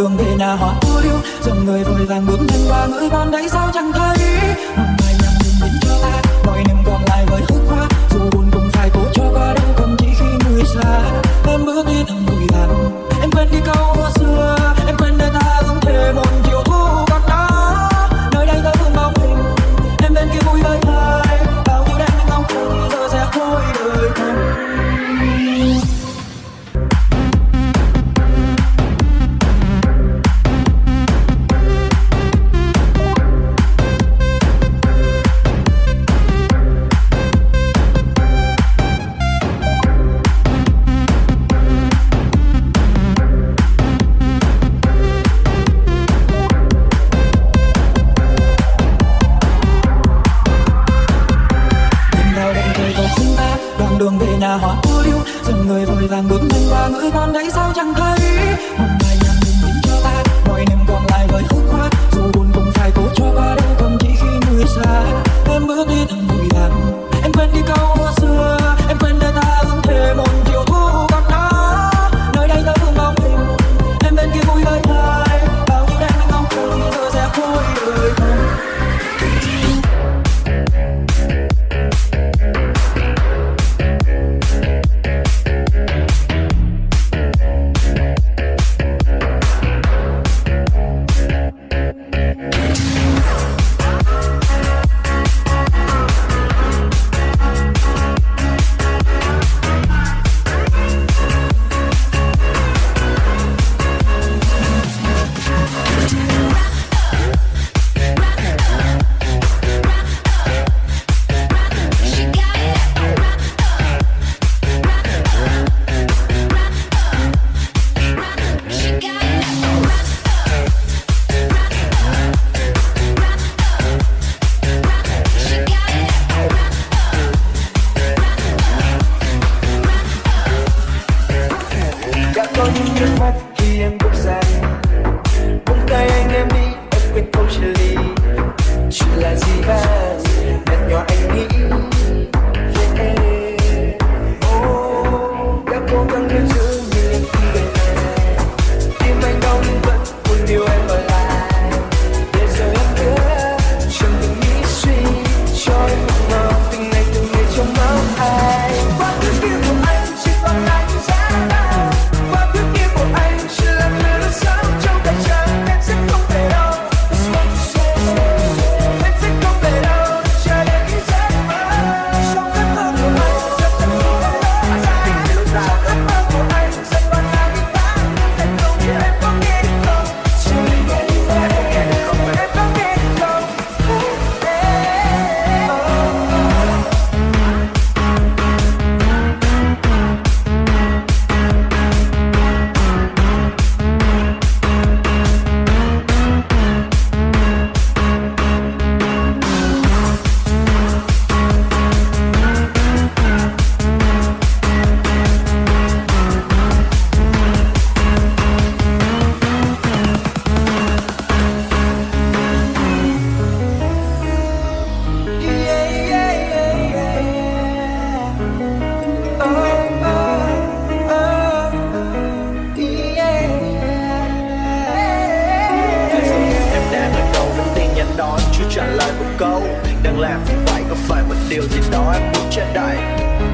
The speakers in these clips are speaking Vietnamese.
đường về nhà họ ô liu dòng người vội vàng bước nhanh qua ngỡ con đấy, sao chẳng thấy?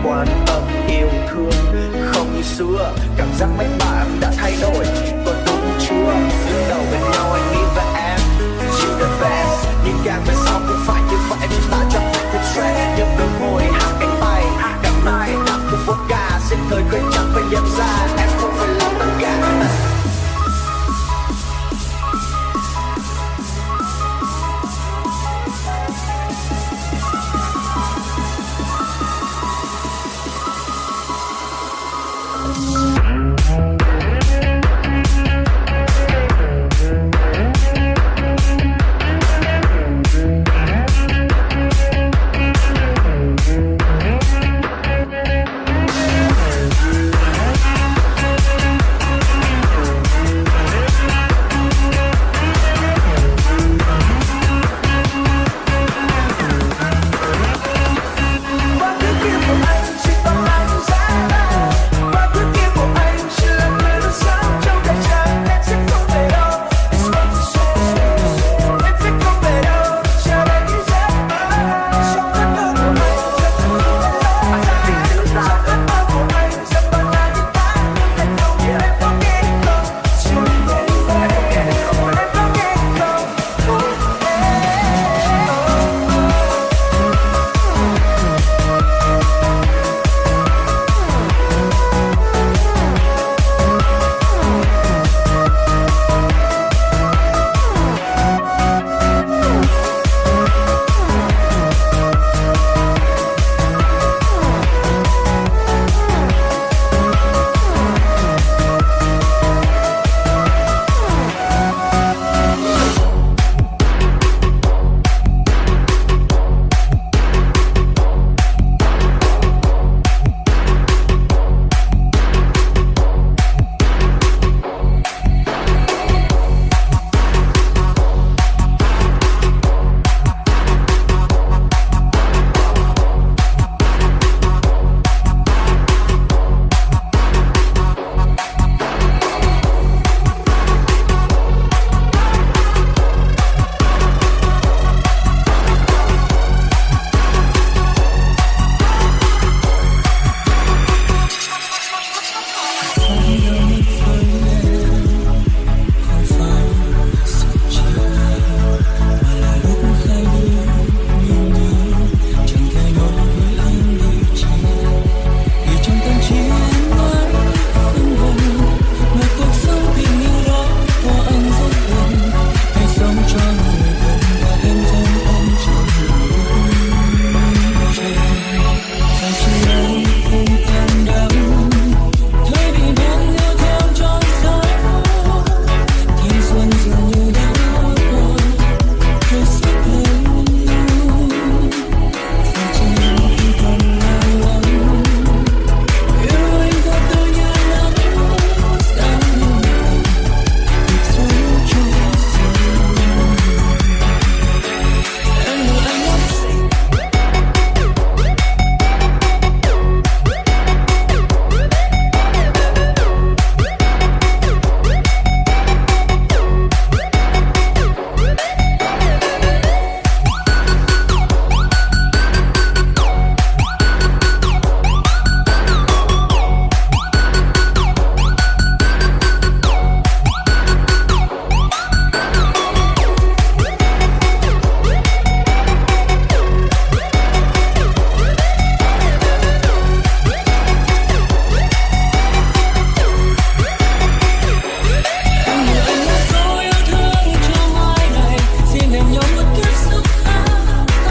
quan tâm, yêu thương. Không như xưa, cảm giác mấy bạn đã thay đổi. Có đúng chưa đứng đầu bên nhau, anh nghĩ và em. You the best nhưng càng về